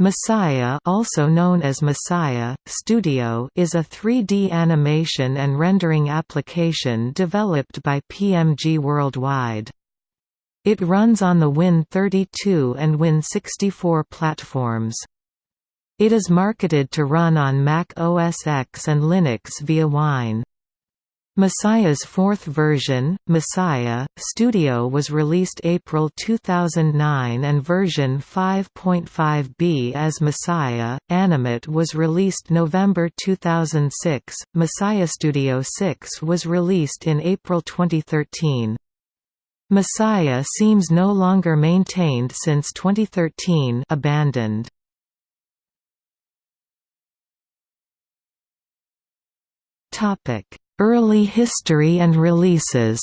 Messiah also known as Messiah, Studio is a 3D animation and rendering application developed by PMG Worldwide. It runs on the Win32 and Win64 platforms. It is marketed to run on Mac OS X and Linux via Wine. Messiah's fourth version, Messiah, Studio was released April 2009 and version 5.5b as Messiah, Animate was released November 2006, Messiah Studio 6 was released in April 2013. Messiah seems no longer maintained since 2013 abandoned. Topic Early history and releases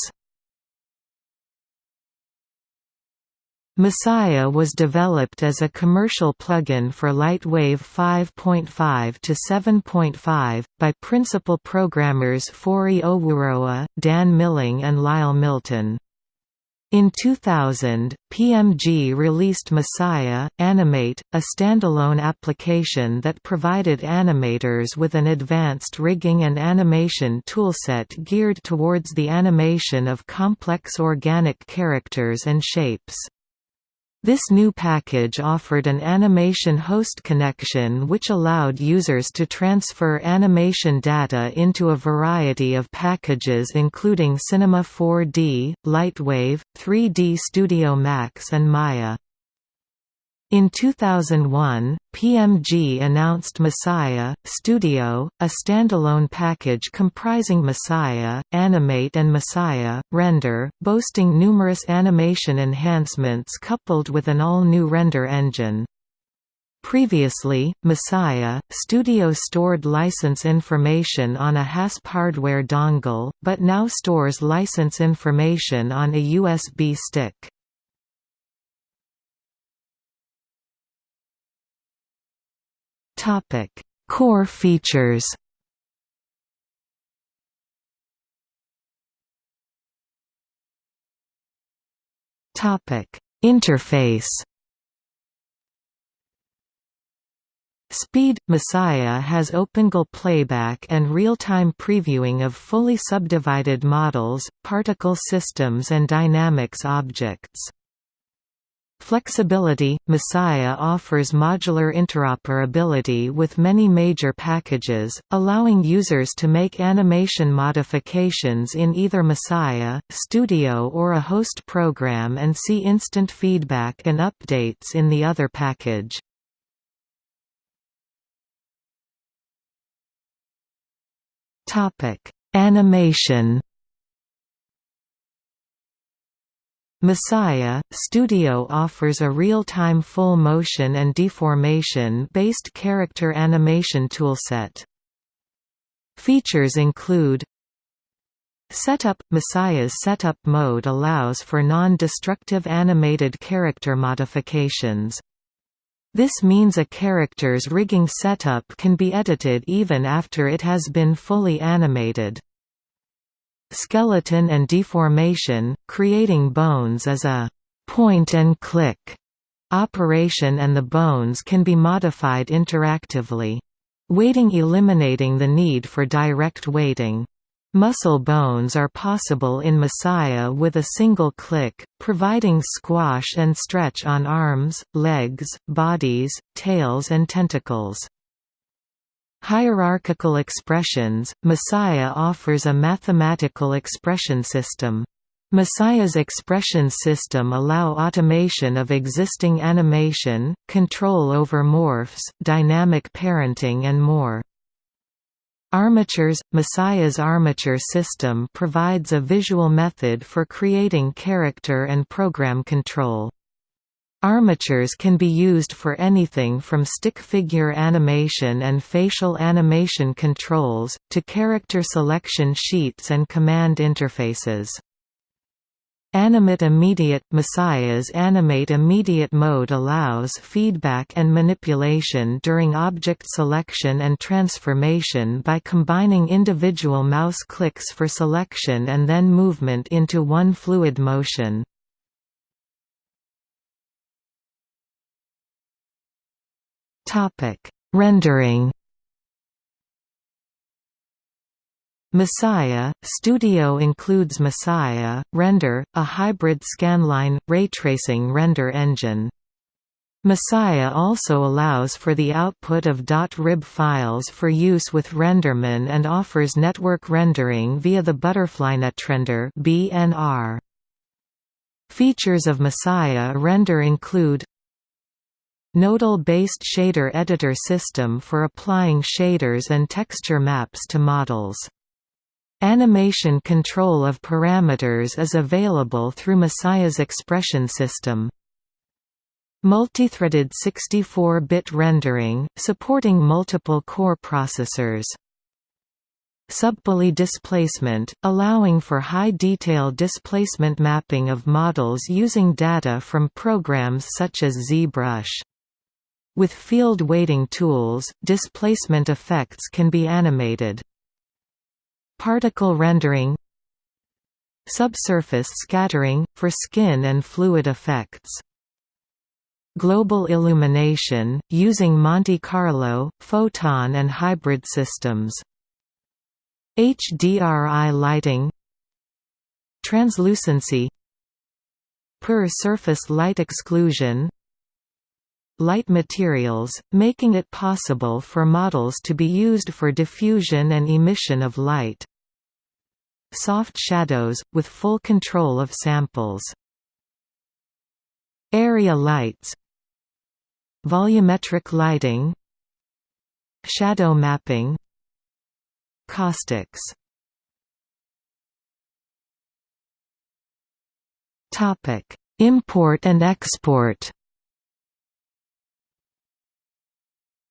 Messiah was developed as a commercial plugin for Lightwave 5.5 to 7.5, by principal programmers Fori Owurowa, Dan Milling and Lyle Milton. In 2000, PMG released Messiah, Animate, a standalone application that provided animators with an advanced rigging and animation toolset geared towards the animation of complex organic characters and shapes. This new package offered an animation host connection which allowed users to transfer animation data into a variety of packages including Cinema 4D, Lightwave, 3D Studio Max and Maya. In 2001, PMG announced Messiah, Studio, a standalone package comprising Messiah, Animate and Messiah, Render, boasting numerous animation enhancements coupled with an all-new render engine. Previously, Messiah, Studio stored license information on a HASP hardware dongle, but now stores license information on a USB stick. Topic: Core features. Topic: Interface. Speed – Messiah has OpenGL playback and real-time previewing of fully subdivided models, particle systems and dynamics objects. Flexibility – Messiah offers modular interoperability with many major packages, allowing users to make animation modifications in either Messiah, Studio or a host program and see instant feedback and updates in the other package. Animation Messiah, Studio offers a real-time full-motion and deformation-based character animation toolset. Features include Setup – Messiah's setup mode allows for non-destructive animated character modifications. This means a character's rigging setup can be edited even after it has been fully animated skeleton and deformation, creating bones as a point-and-click operation and the bones can be modified interactively. Weighting eliminating the need for direct weighting. Muscle bones are possible in Messiah with a single click, providing squash and stretch on arms, legs, bodies, tails and tentacles. Hierarchical expressions – Messiah offers a mathematical expression system. Messiah's expression system allow automation of existing animation, control over morphs, dynamic parenting and more. Armatures – Messiah's armature system provides a visual method for creating character and program control. Armatures can be used for anything from stick figure animation and facial animation controls, to character selection sheets and command interfaces. Animate Immediate – Messiah's Animate Immediate mode allows feedback and manipulation during object selection and transformation by combining individual mouse clicks for selection and then movement into one fluid motion. Rendering Messiah Studio includes Messiah, Render, a hybrid scanline, ray tracing render engine. Messiah also allows for the output of .rib files for use with Renderman and offers network rendering via the ButterflyNetRender (BNR). Features of Messiah Render include Nodal-based shader editor system for applying shaders and texture maps to models. Animation control of parameters is available through Messiah's expression system. Multithreaded 64-bit rendering, supporting multiple core processors. Subpoly displacement, allowing for high-detail displacement mapping of models using data from programs such as ZBrush. With field weighting tools, displacement effects can be animated. Particle rendering Subsurface scattering, for skin and fluid effects. Global illumination, using Monte Carlo, photon and hybrid systems. HDRI lighting Translucency Per surface light exclusion light materials, making it possible for models to be used for diffusion and emission of light. Soft shadows, with full control of samples. Area lights. Volumetric lighting. Shadow mapping. Caustics. Import and export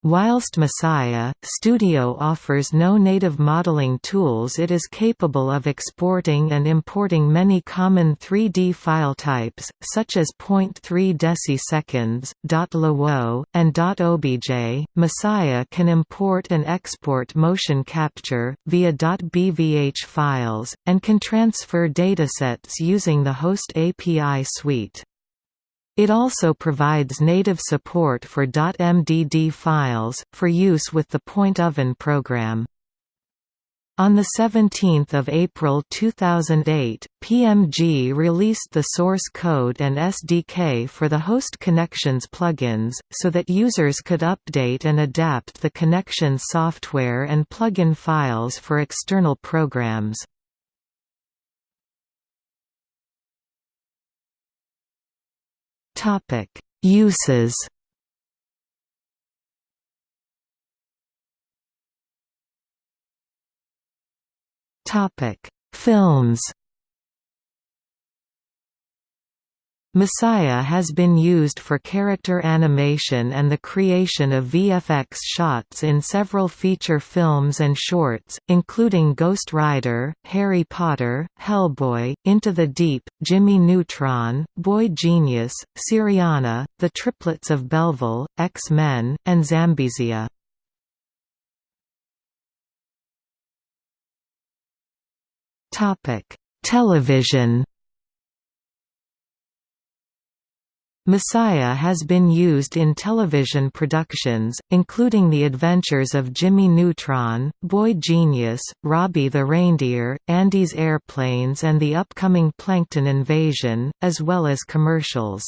Whilst Messiah, Studio offers no native modeling tools it is capable of exporting and importing many common 3D file types, such as 0.3 deciseconds, .lwo, and .obj. Messiah can import and export motion capture, via .bvh files, and can transfer datasets using the host API suite. It also provides native support for .mdd files, for use with the Point Oven program. On 17 April 2008, PMG released the source code and SDK for the Host Connections plugins, so that users could update and adapt the connection software and plugin files for external programs. Topic uses. Topic: Films. Messiah has been used for character animation and the creation of VFX shots in several feature films and shorts, including Ghost Rider, Harry Potter, Hellboy, Into the Deep, Jimmy Neutron, Boy Genius, Syriana, The Triplets of Belleville, X-Men, and Zambezia. Television Messiah has been used in television productions, including The Adventures of Jimmy Neutron, Boy Genius, Robbie the Reindeer, Andy's Airplanes and the upcoming Plankton Invasion, as well as commercials.